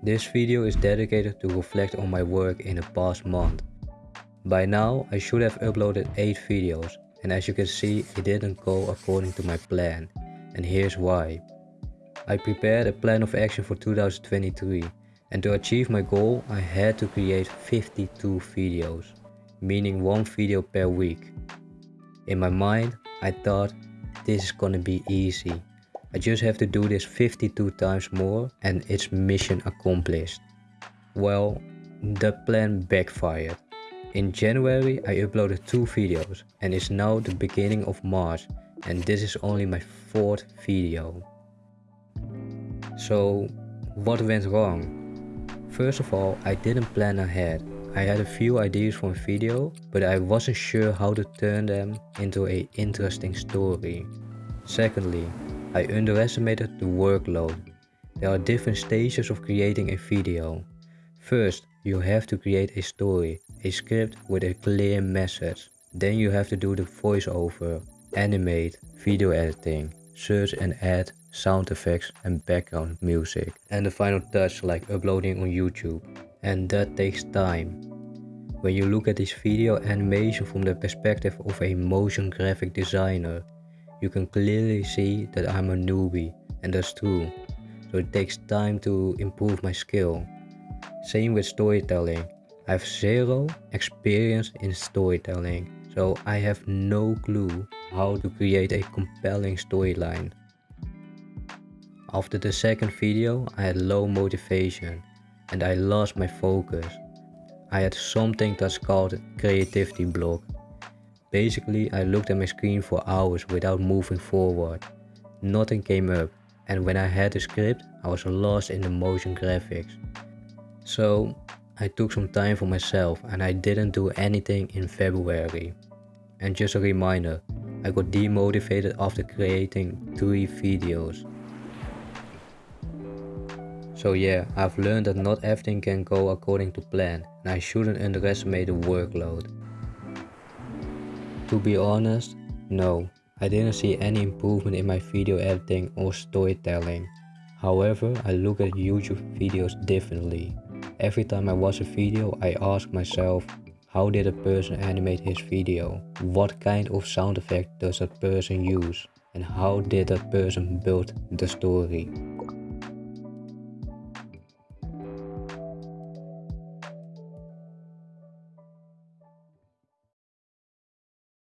This video is dedicated to reflect on my work in the past month. By now I should have uploaded 8 videos and as you can see it didn't go according to my plan and here's why. I prepared a plan of action for 2023 and to achieve my goal I had to create 52 videos, meaning one video per week. In my mind I thought this is gonna be easy. I just have to do this 52 times more and it's mission accomplished. Well, the plan backfired. In January I uploaded 2 videos and it's now the beginning of March and this is only my fourth video. So what went wrong? First of all, I didn't plan ahead. I had a few ideas for a video, but I wasn't sure how to turn them into a interesting story. Secondly, I underestimated the workload. There are different stages of creating a video. First, you have to create a story, a script with a clear message. Then you have to do the voiceover, animate, video editing, search and add sound effects and background music. And the final touch like uploading on YouTube. And that takes time. When you look at this video animation from the perspective of a motion graphic designer, you can clearly see that I'm a newbie and that's true. So it takes time to improve my skill. Same with storytelling. I have zero experience in storytelling, so I have no clue how to create a compelling storyline. After the second video, I had low motivation and I lost my focus. I had something that's called creativity block Basically, I looked at my screen for hours without moving forward. Nothing came up and when I had the script, I was lost in the motion graphics. So, I took some time for myself and I didn't do anything in February. And just a reminder, I got demotivated after creating 3 videos. So yeah, I've learned that not everything can go according to plan and I shouldn't underestimate the workload. To be honest, no, I didn't see any improvement in my video editing or storytelling. However, I look at YouTube videos differently. Every time I watch a video, I ask myself, how did a person animate his video? What kind of sound effect does that person use? And how did that person build the story?